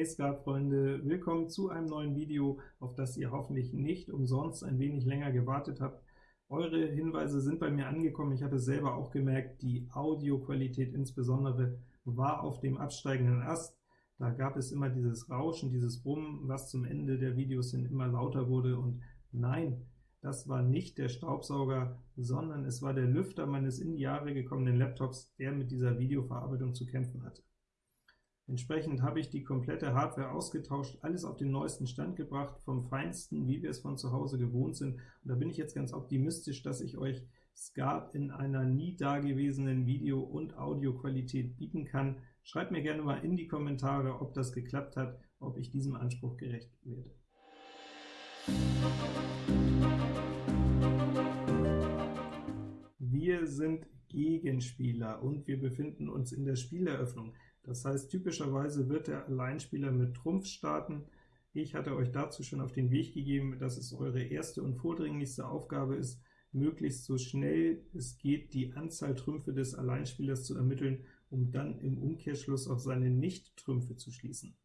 Hey Skat-Freunde, willkommen zu einem neuen Video, auf das ihr hoffentlich nicht umsonst ein wenig länger gewartet habt. Eure Hinweise sind bei mir angekommen, ich habe es selber auch gemerkt, die Audioqualität insbesondere war auf dem absteigenden Ast. Da gab es immer dieses Rauschen, dieses Brummen, was zum Ende der Videos hin immer lauter wurde, und nein, das war nicht der Staubsauger, sondern es war der Lüfter meines in die Jahre gekommenen Laptops, der mit dieser Videoverarbeitung zu kämpfen hatte. Entsprechend habe ich die komplette Hardware ausgetauscht, alles auf den neuesten Stand gebracht, vom Feinsten, wie wir es von zu Hause gewohnt sind, und da bin ich jetzt ganz optimistisch, dass ich euch Skat in einer nie dagewesenen Video- und Audioqualität bieten kann. Schreibt mir gerne mal in die Kommentare, ob das geklappt hat, ob ich diesem Anspruch gerecht werde. Wir sind Gegenspieler und wir befinden uns in der Spieleröffnung. Das heißt, typischerweise wird der Alleinspieler mit Trumpf starten. Ich hatte euch dazu schon auf den Weg gegeben, dass es eure erste und vordringlichste Aufgabe ist, möglichst so schnell es geht, die Anzahl Trümpfe des Alleinspielers zu ermitteln, um dann im Umkehrschluss auf seine Nicht-Trümpfe zu schließen.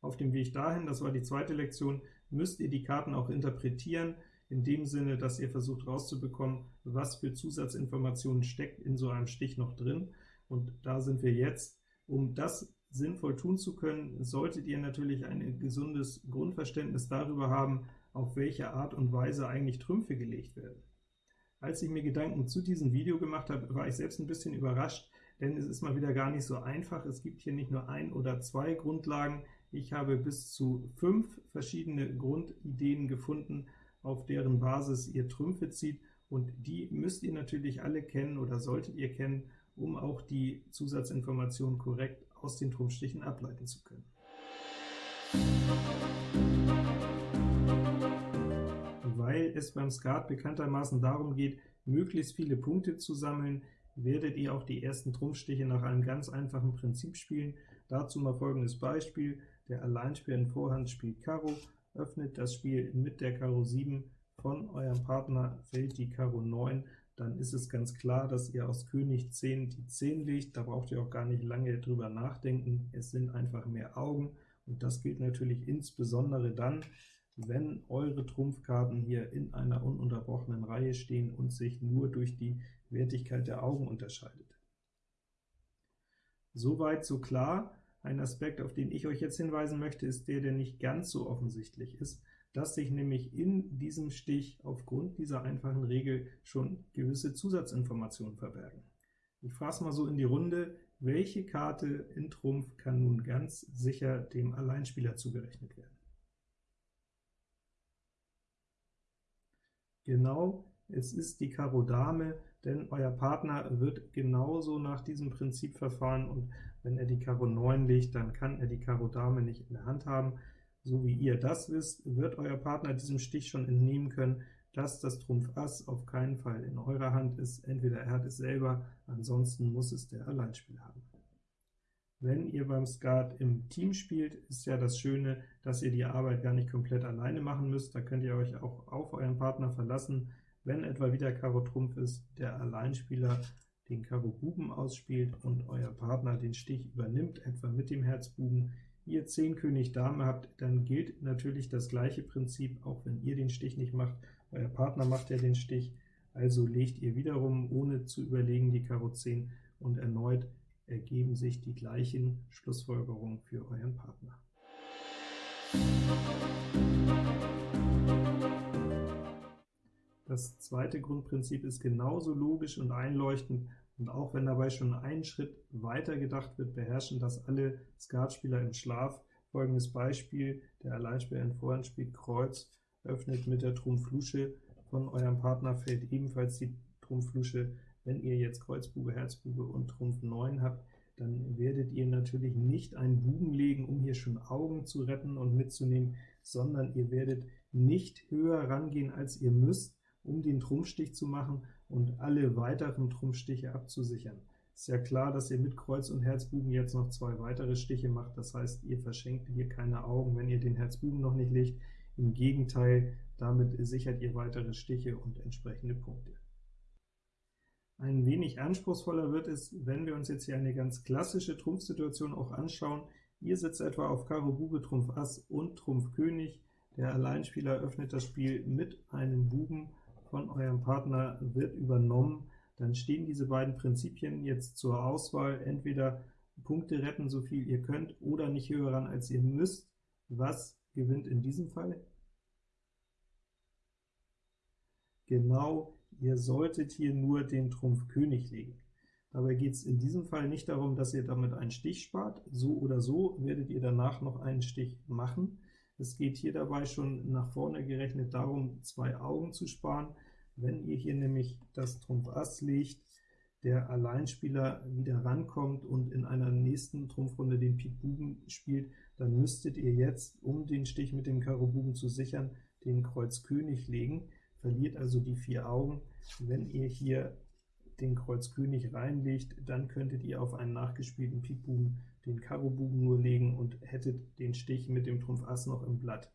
Auf dem Weg dahin, das war die zweite Lektion, müsst ihr die Karten auch interpretieren, in dem Sinne, dass ihr versucht herauszubekommen, was für Zusatzinformationen steckt in so einem Stich noch drin, und da sind wir jetzt. Um das sinnvoll tun zu können, solltet ihr natürlich ein gesundes Grundverständnis darüber haben, auf welche Art und Weise eigentlich Trümpfe gelegt werden. Als ich mir Gedanken zu diesem Video gemacht habe, war ich selbst ein bisschen überrascht, denn es ist mal wieder gar nicht so einfach. Es gibt hier nicht nur ein oder zwei Grundlagen, ich habe bis zu fünf verschiedene Grundideen gefunden, auf deren Basis ihr Trümpfe zieht, und die müsst ihr natürlich alle kennen oder solltet ihr kennen, um auch die Zusatzinformationen korrekt aus den Trumpfstichen ableiten zu können. Weil es beim Skat bekanntermaßen darum geht, möglichst viele Punkte zu sammeln, werdet ihr auch die ersten Trumpfstiche nach einem ganz einfachen Prinzip spielen. Dazu mal folgendes Beispiel. Der Alleinspieler in Vorhand spielt Karo, öffnet das Spiel mit der Karo 7, von eurem Partner fällt die Karo 9, dann ist es ganz klar, dass ihr aus König 10 die 10 legt, da braucht ihr auch gar nicht lange drüber nachdenken, es sind einfach mehr Augen, und das gilt natürlich insbesondere dann, wenn eure Trumpfkarten hier in einer ununterbrochenen Reihe stehen und sich nur durch die Wertigkeit der Augen unterscheidet. Soweit so klar. Ein Aspekt, auf den ich euch jetzt hinweisen möchte, ist der, der nicht ganz so offensichtlich ist, dass sich nämlich in diesem Stich aufgrund dieser einfachen Regel schon gewisse Zusatzinformationen verbergen. Ich frage mal so in die Runde, welche Karte in Trumpf kann nun ganz sicher dem Alleinspieler zugerechnet werden? Genau, es ist die Karo Dame, denn euer Partner wird genauso nach diesem Prinzip verfahren, und wenn er die Karo 9 legt, dann kann er die Karo Dame nicht in der Hand haben. So wie ihr das wisst, wird euer Partner diesem Stich schon entnehmen können, dass das Trumpf Ass auf keinen Fall in eurer Hand ist, entweder er hat es selber, ansonsten muss es der Alleinspieler haben. Wenn ihr beim Skat im Team spielt, ist ja das Schöne, dass ihr die Arbeit gar nicht komplett alleine machen müsst, da könnt ihr euch auch auf euren Partner verlassen, wenn etwa wieder Karo Trumpf ist, der Alleinspieler den Karo Buben ausspielt und euer Partner den Stich übernimmt, etwa mit dem Herz Buben, ihr 10 König Dame habt, dann gilt natürlich das gleiche Prinzip, auch wenn ihr den Stich nicht macht, euer Partner macht ja den Stich, also legt ihr wiederum, ohne zu überlegen, die Karo 10, und erneut ergeben sich die gleichen Schlussfolgerungen für euren Partner. Das zweite Grundprinzip ist genauso logisch und einleuchtend, und auch wenn dabei schon einen Schritt weiter gedacht wird, beherrschen das alle Skatspieler im Schlaf. Folgendes Beispiel, der Alleinspieler in Vorhand spielt Kreuz, öffnet mit der Trumpf-Lusche, von eurem Partner fällt ebenfalls die Trumpf-Lusche. Wenn ihr jetzt Kreuzbube, Herzbube und Trumpf 9 habt, dann werdet ihr natürlich nicht einen Buben legen, um hier schon Augen zu retten und mitzunehmen, sondern ihr werdet nicht höher rangehen, als ihr müsst, um den Trumpfstich zu machen und alle weiteren Trumpfstiche abzusichern. Ist ja klar, dass ihr mit Kreuz und Herzbuben jetzt noch zwei weitere Stiche macht, das heißt, ihr verschenkt hier keine Augen, wenn ihr den Herzbuben noch nicht legt. Im Gegenteil, damit sichert ihr weitere Stiche und entsprechende Punkte. Ein wenig anspruchsvoller wird es, wenn wir uns jetzt hier eine ganz klassische Trumpfsituation auch anschauen. Ihr sitzt etwa auf Karo Bube, Trumpf Ass und Trumpf König. Der Alleinspieler öffnet das Spiel mit einem Buben von eurem Partner, wird übernommen. Dann stehen diese beiden Prinzipien jetzt zur Auswahl, entweder Punkte retten, so viel ihr könnt, oder nicht höher ran, als ihr müsst. Was gewinnt in diesem Fall? Genau, ihr solltet hier nur den Trumpf König legen. Dabei geht es in diesem Fall nicht darum, dass ihr damit einen Stich spart. So oder so werdet ihr danach noch einen Stich machen. Es geht hier dabei schon nach vorne gerechnet darum, zwei Augen zu sparen. Wenn ihr hier nämlich das Trumpf Ass legt, der Alleinspieler wieder rankommt und in einer nächsten Trumpfrunde den Pik Buben spielt, dann müsstet ihr jetzt, um den Stich mit dem Karo Buben zu sichern, den Kreuz König legen verliert also die vier Augen. Wenn ihr hier den Kreuz König reinlegt, dann könntet ihr auf einen nachgespielten Pik Buben den Karo Buben nur legen und hättet den Stich mit dem Trumpf Ass noch im Blatt.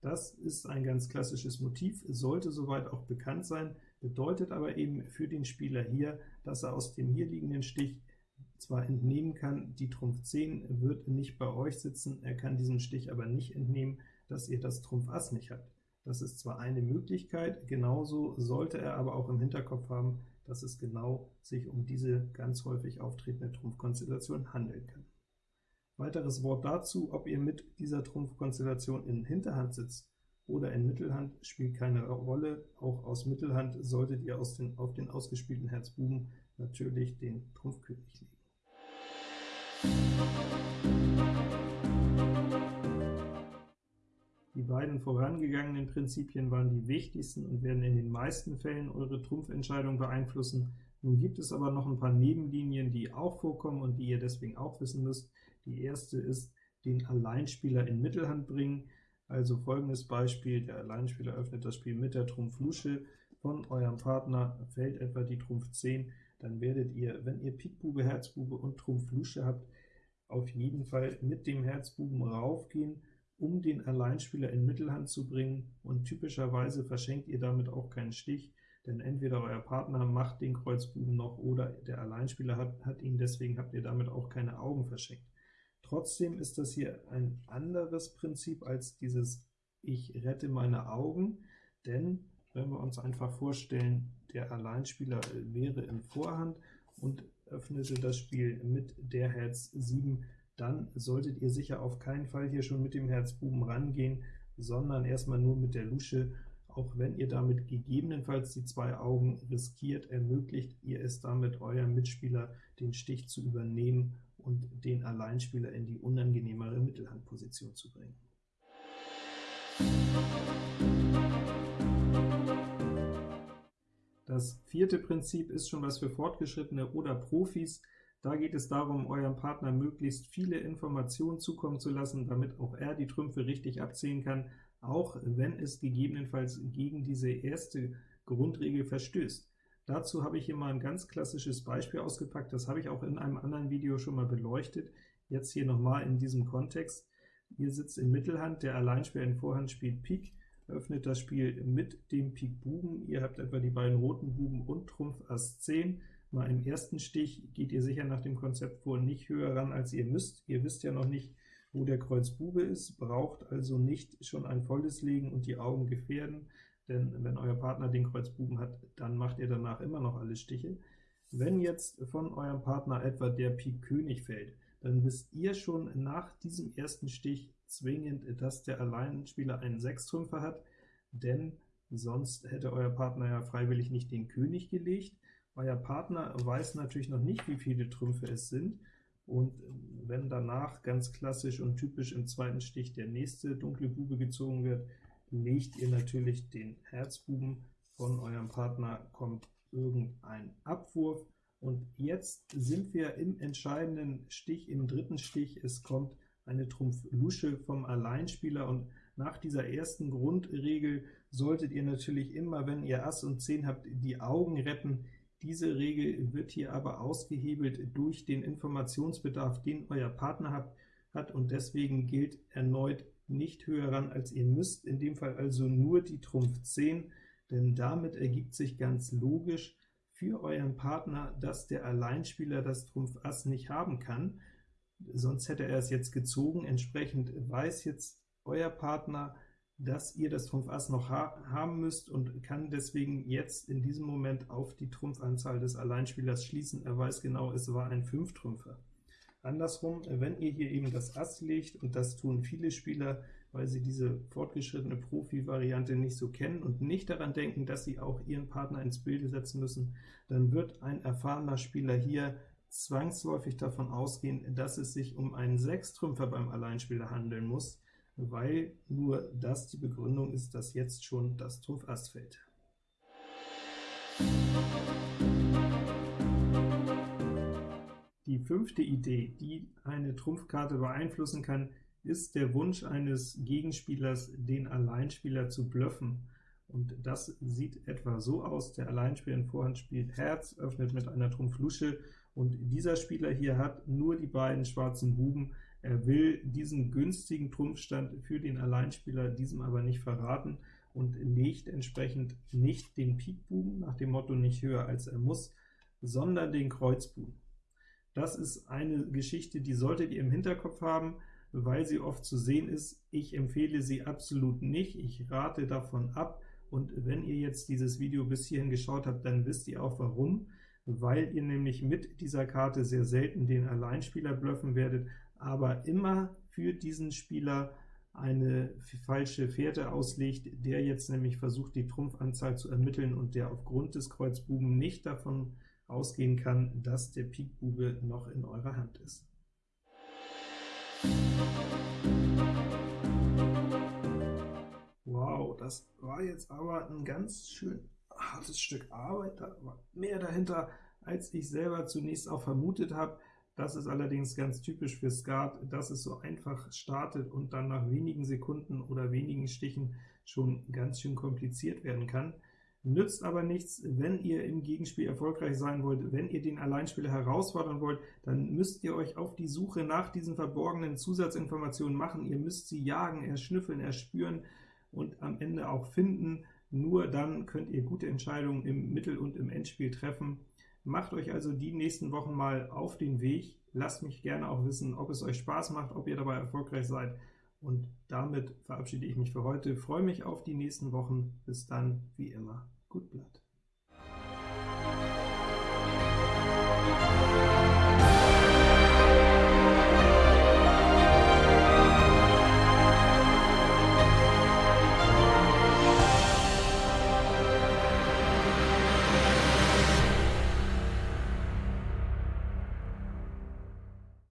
Das ist ein ganz klassisches Motiv, sollte soweit auch bekannt sein, bedeutet aber eben für den Spieler hier, dass er aus dem hier liegenden Stich zwar entnehmen kann, die Trumpf 10 wird nicht bei euch sitzen, er kann diesen Stich aber nicht entnehmen, dass ihr das Trumpf Ass nicht habt. Das ist zwar eine Möglichkeit, genauso sollte er aber auch im Hinterkopf haben, dass es genau sich um diese ganz häufig auftretende Trumpfkonstellation handeln kann. Weiteres Wort dazu, ob ihr mit dieser Trumpfkonstellation in Hinterhand sitzt oder in Mittelhand, spielt keine Rolle. Auch aus Mittelhand solltet ihr aus den, auf den ausgespielten Herz Buben natürlich den Trumpfkönig legen. Beiden vorangegangenen Prinzipien waren die wichtigsten und werden in den meisten Fällen eure Trumpfentscheidung beeinflussen. Nun gibt es aber noch ein paar Nebenlinien, die auch vorkommen und die ihr deswegen auch wissen müsst. Die erste ist, den Alleinspieler in Mittelhand bringen. Also folgendes Beispiel, der Alleinspieler öffnet das Spiel mit der Trumpf Lusche, von eurem Partner fällt etwa die Trumpf 10, dann werdet ihr, wenn ihr Pik Bube, Herzbube und Trumpf Lusche habt, auf jeden Fall mit dem Herzbuben raufgehen um den Alleinspieler in Mittelhand zu bringen, und typischerweise verschenkt ihr damit auch keinen Stich, denn entweder euer Partner macht den Kreuzbuben noch, oder der Alleinspieler hat, hat ihn, deswegen habt ihr damit auch keine Augen verschenkt. Trotzdem ist das hier ein anderes Prinzip als dieses Ich rette meine Augen, denn wenn wir uns einfach vorstellen, der Alleinspieler wäre in Vorhand und öffnete das Spiel mit der Herz 7, dann solltet ihr sicher auf keinen Fall hier schon mit dem Herz Buben rangehen, sondern erstmal nur mit der Lusche, auch wenn ihr damit gegebenenfalls die zwei Augen riskiert, ermöglicht ihr es damit eurem Mitspieler, den Stich zu übernehmen und den Alleinspieler in die unangenehmere Mittelhandposition zu bringen. Das vierte Prinzip ist schon was für Fortgeschrittene oder Profis, da geht es darum, eurem Partner möglichst viele Informationen zukommen zu lassen, damit auch er die Trümpfe richtig abziehen kann, auch wenn es gegebenenfalls gegen diese erste Grundregel verstößt. Dazu habe ich hier mal ein ganz klassisches Beispiel ausgepackt, das habe ich auch in einem anderen Video schon mal beleuchtet, jetzt hier nochmal in diesem Kontext. Ihr sitzt in Mittelhand, der Alleinspieler in Vorhand spielt Pik, öffnet das Spiel mit dem Pik Buben, ihr habt etwa die beiden roten Buben und Trumpf Ass 10, Mal im ersten Stich geht ihr sicher nach dem Konzept vor nicht höher ran, als ihr müsst. Ihr wisst ja noch nicht, wo der Kreuz Bube ist, braucht also nicht schon ein volles legen und die Augen gefährden, denn wenn euer Partner den Kreuz Buben hat, dann macht ihr danach immer noch alle Stiche. Wenn jetzt von eurem Partner etwa der Pik König fällt, dann wisst ihr schon nach diesem ersten Stich zwingend, dass der Alleinspieler einen Sechstrümpfer hat, denn sonst hätte euer Partner ja freiwillig nicht den König gelegt, euer Partner weiß natürlich noch nicht, wie viele Trümpfe es sind, und wenn danach ganz klassisch und typisch im zweiten Stich der nächste dunkle Bube gezogen wird, legt ihr natürlich den Herzbuben von eurem Partner, kommt irgendein Abwurf, und jetzt sind wir im entscheidenden Stich, im dritten Stich, es kommt eine Trumpf Lusche vom Alleinspieler, und nach dieser ersten Grundregel solltet ihr natürlich immer, wenn ihr Ass und 10 habt, die Augen retten, diese Regel wird hier aber ausgehebelt durch den Informationsbedarf, den euer Partner hat, hat und deswegen gilt erneut nicht höher ran, als ihr müsst, in dem Fall also nur die Trumpf 10, denn damit ergibt sich ganz logisch für euren Partner, dass der Alleinspieler das Trumpf Ass nicht haben kann, sonst hätte er es jetzt gezogen. Entsprechend weiß jetzt euer Partner, dass ihr das Trumpf Ass noch ha haben müsst und kann deswegen jetzt in diesem Moment auf die Trumpfanzahl des Alleinspielers schließen. Er weiß genau, es war ein Fünftrümpfer. Andersrum, wenn ihr hier eben das Ass legt, und das tun viele Spieler, weil sie diese fortgeschrittene Profi-Variante nicht so kennen und nicht daran denken, dass sie auch ihren Partner ins Bilde setzen müssen, dann wird ein erfahrener Spieler hier zwangsläufig davon ausgehen, dass es sich um einen Sechstrümpfer beim Alleinspieler handeln muss, weil nur das die Begründung ist, dass jetzt schon das Trumpf Ass fällt. Die fünfte Idee, die eine Trumpfkarte beeinflussen kann, ist der Wunsch eines Gegenspielers, den Alleinspieler zu bluffen. Und das sieht etwa so aus, der Alleinspieler in Vorhand spielt Herz, öffnet mit einer Trumpf-Lusche, und dieser Spieler hier hat nur die beiden schwarzen Buben, er will diesen günstigen Trumpfstand für den Alleinspieler diesem aber nicht verraten und legt entsprechend nicht den Pikbuben, nach dem Motto nicht höher als er muss, sondern den Kreuzbuben. Das ist eine Geschichte, die solltet ihr im Hinterkopf haben, weil sie oft zu sehen ist. Ich empfehle sie absolut nicht, ich rate davon ab, und wenn ihr jetzt dieses Video bis hierhin geschaut habt, dann wisst ihr auch warum, weil ihr nämlich mit dieser Karte sehr selten den Alleinspieler bluffen werdet, aber immer für diesen Spieler eine falsche Fährte auslegt, der jetzt nämlich versucht, die Trumpfanzahl zu ermitteln und der aufgrund des Kreuzbuben nicht davon ausgehen kann, dass der Pikbube noch in eurer Hand ist. Wow, das war jetzt aber ein ganz schön hartes Stück Arbeit, da war mehr dahinter, als ich selber zunächst auch vermutet habe. Das ist allerdings ganz typisch für Skat, dass es so einfach startet und dann nach wenigen Sekunden oder wenigen Stichen schon ganz schön kompliziert werden kann. Nützt aber nichts, wenn ihr im Gegenspiel erfolgreich sein wollt, wenn ihr den Alleinspieler herausfordern wollt, dann müsst ihr euch auf die Suche nach diesen verborgenen Zusatzinformationen machen. Ihr müsst sie jagen, erschnüffeln, erspüren und am Ende auch finden. Nur dann könnt ihr gute Entscheidungen im Mittel- und im Endspiel treffen. Macht euch also die nächsten Wochen mal auf den Weg. Lasst mich gerne auch wissen, ob es euch Spaß macht, ob ihr dabei erfolgreich seid. Und damit verabschiede ich mich für heute. freue mich auf die nächsten Wochen. Bis dann, wie immer.